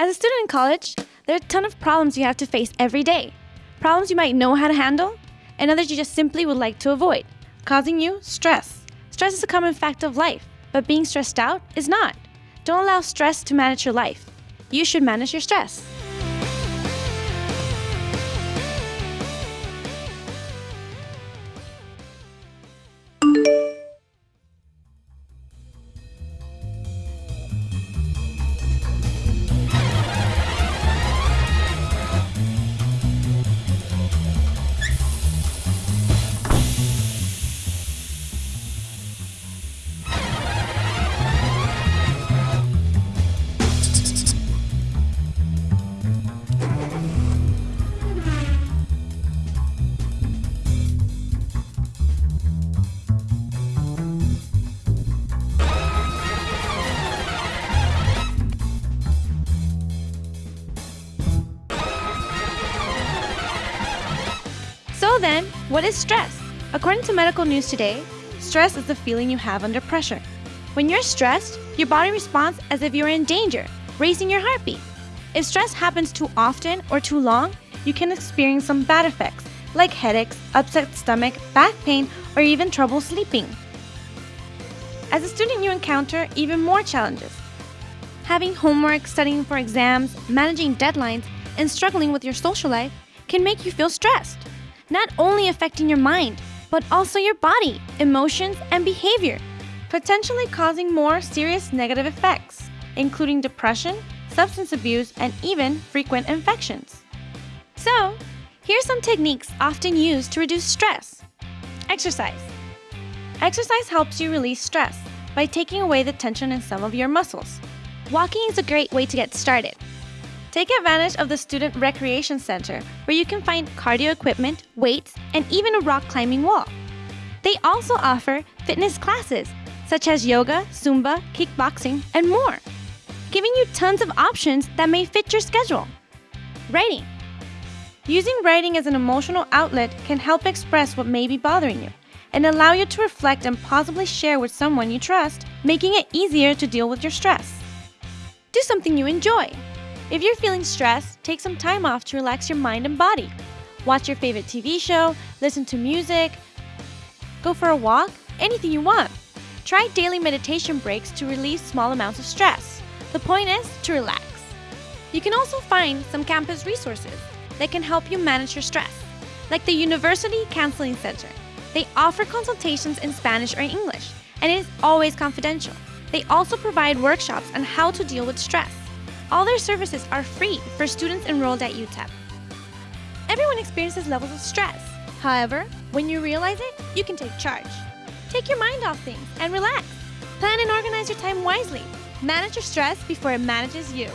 As a student in college, there are a ton of problems you have to face every day. Problems you might know how to handle, and others you just simply would like to avoid, causing you stress. Stress is a common fact of life, but being stressed out is not. Don't allow stress to manage your life. You should manage your stress. So then, what is stress? According to medical news today, stress is the feeling you have under pressure. When you're stressed, your body responds as if you're in danger, raising your heartbeat. If stress happens too often or too long, you can experience some bad effects like headaches, upset stomach, back pain, or even trouble sleeping. As a student, you encounter even more challenges. Having homework, studying for exams, managing deadlines, and struggling with your social life can make you feel stressed, not only affecting your mind, but also your body, emotions, and behavior, potentially causing more serious negative effects, including depression, substance abuse, and even frequent infections. So, here's some techniques often used to reduce stress. Exercise. Exercise helps you release stress by taking away the tension in some of your muscles. Walking is a great way to get started. Take advantage of the Student Recreation Center, where you can find cardio equipment, weights, and even a rock climbing wall. They also offer fitness classes, such as yoga, Zumba, kickboxing, and more, giving you tons of options that may fit your schedule. Writing. Using writing as an emotional outlet can help express what may be bothering you and allow you to reflect and possibly share with someone you trust, making it easier to deal with your stress. Do something you enjoy. If you're feeling stressed, take some time off to relax your mind and body. Watch your favorite TV show, listen to music, go for a walk, anything you want. Try daily meditation breaks to release small amounts of stress. The point is to relax. You can also find some campus resources that can help you manage your stress, like the University Counseling Center. They offer consultations in Spanish or English, and it is always confidential. They also provide workshops on how to deal with stress. All their services are free for students enrolled at UTEP. Everyone experiences levels of stress. However, when you realize it, you can take charge. Take your mind off things and relax. Plan and organize your time wisely. Manage your stress before it manages you.